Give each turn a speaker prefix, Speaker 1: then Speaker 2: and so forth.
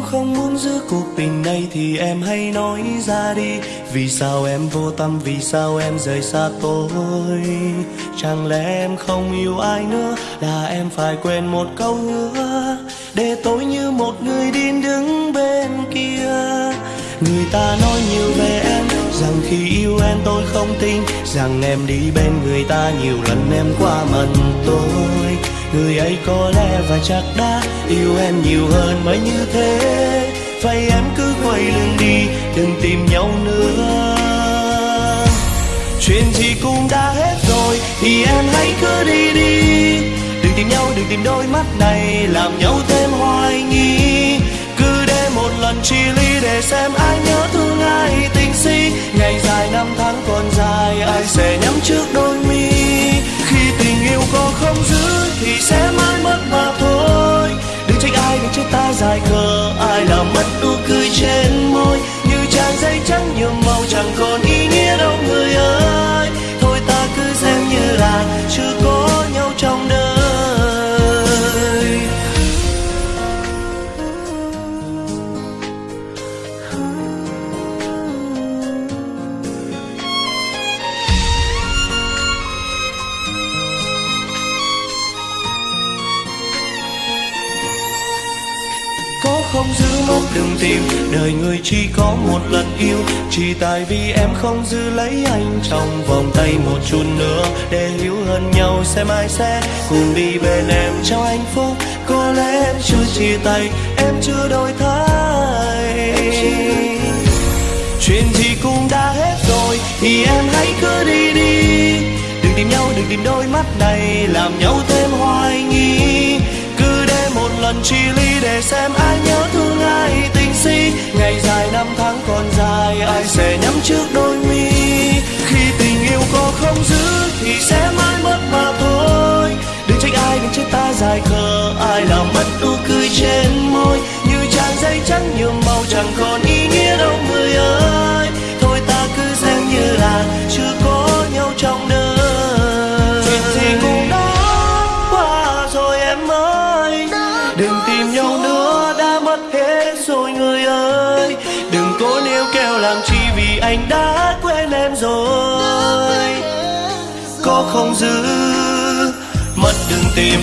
Speaker 1: Nếu không muốn giữ cuộc tình này thì em hãy nói ra đi. Vì sao em vô tâm, vì sao em rời xa tôi? Chẳng lẽ em không yêu ai nữa Là em phải quên một câu hứa? Để tôi như một người điên đứng bên kia. Người ta nói nhiều về em Rằng khi yêu em tôi không tin. Rằng em đi bên người ta nhiều lần em qua mần tôi. Người ấy có lẽ và chắc đã yêu em nhiều hơn mới như thế. Vậy em cứ quay lưng đi, đừng tìm nhau nữa. Chuyện gì cũng đã hết rồi, thì em hãy cứ đi đi. Đừng tìm nhau, đừng tìm đôi mắt này, làm nhau thêm hoài nghi. Cứ để một lần chia ly để xem ai nhớ thương ai, tình si con không giữ mất đừng tìm. Đời người chỉ có một lần yêu, chỉ tại vì em không giữ lấy anh trong vòng tay một chút nữa. Để hiểu hơn nhau xem ai sẽ cùng đi bên em trong hạnh phúc. Có lẽ em chưa chia tay, em chưa đổi thay. Chuyện gì cũng đã hết rồi, thì em hãy cứ đi đi. Đừng tìm nhau, đừng tìm đôi mắt này, làm nhau thêm hoài nghi. Cứ để một lần chia ly để xem ai trên môi như trang giấy trắng nhuộm màu chẳng còn ý nghĩa đâu người ơi. Thôi ta cứ xem như là chưa có nhau trong đời. Chuyện gì cũng đã qua rồi em ơi. Đừng tìm nhau nữa đã mất hết rồi người ơi. Đừng cố níu kêu làm chi vì anh đã quên em rồi. Có không giữ mất đừng tìm